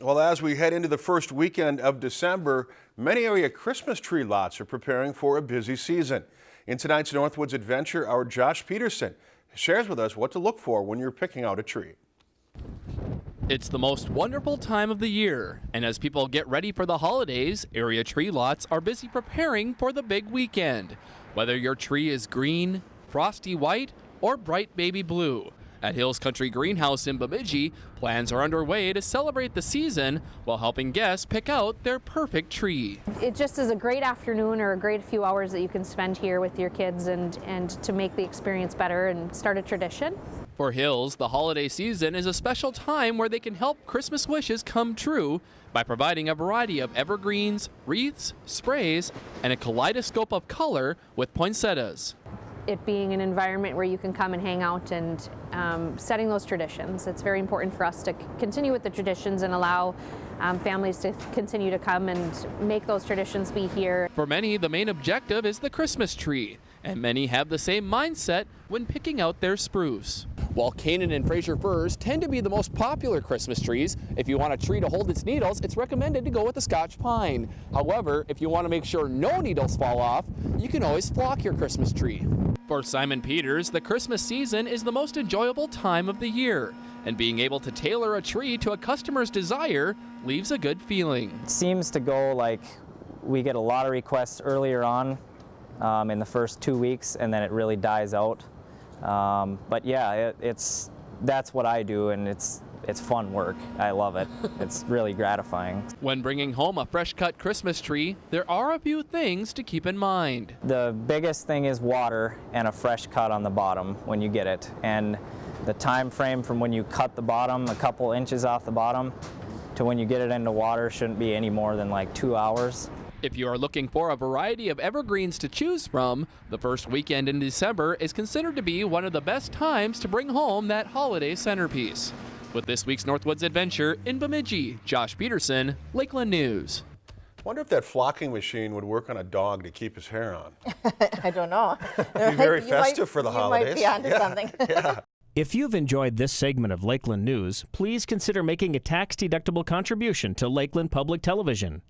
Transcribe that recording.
Well, as we head into the first weekend of December, many area Christmas tree lots are preparing for a busy season. In tonight's Northwoods Adventure, our Josh Peterson shares with us what to look for when you're picking out a tree. It's the most wonderful time of the year, and as people get ready for the holidays, area tree lots are busy preparing for the big weekend. Whether your tree is green, frosty white, or bright baby blue, at Hills Country Greenhouse in Bemidji, plans are underway to celebrate the season while helping guests pick out their perfect tree. It just is a great afternoon or a great few hours that you can spend here with your kids and, and to make the experience better and start a tradition. For Hills, the holiday season is a special time where they can help Christmas wishes come true by providing a variety of evergreens, wreaths, sprays, and a kaleidoscope of color with poinsettias it being an environment where you can come and hang out and um, setting those traditions. It's very important for us to continue with the traditions and allow um, families to continue to come and make those traditions be here. For many, the main objective is the Christmas tree, and many have the same mindset when picking out their spruce. While Canaan and Fraser firs tend to be the most popular Christmas trees, if you want a tree to hold its needles, it's recommended to go with the Scotch pine. However, if you want to make sure no needles fall off, you can always flock your Christmas tree. For Simon Peters, the Christmas season is the most enjoyable time of the year, and being able to tailor a tree to a customer's desire leaves a good feeling. It seems to go like we get a lot of requests earlier on um, in the first two weeks, and then it really dies out. Um, but yeah, it, it's that's what I do, and it's it's fun work. I love it. It's really gratifying. When bringing home a fresh cut Christmas tree, there are a few things to keep in mind. The biggest thing is water and a fresh cut on the bottom when you get it. And the time frame from when you cut the bottom a couple inches off the bottom to when you get it into water shouldn't be any more than like two hours. If you are looking for a variety of evergreens to choose from, the first weekend in December is considered to be one of the best times to bring home that holiday centerpiece. With this week's Northwoods Adventure in Bemidji, Josh Peterson, Lakeland News. Wonder if that flocking machine would work on a dog to keep his hair on. I don't know. It'd be very festive might, for the you holidays. You might be onto yeah. something. yeah. If you've enjoyed this segment of Lakeland News, please consider making a tax-deductible contribution to Lakeland Public Television.